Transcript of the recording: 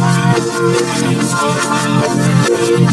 I'm sorry.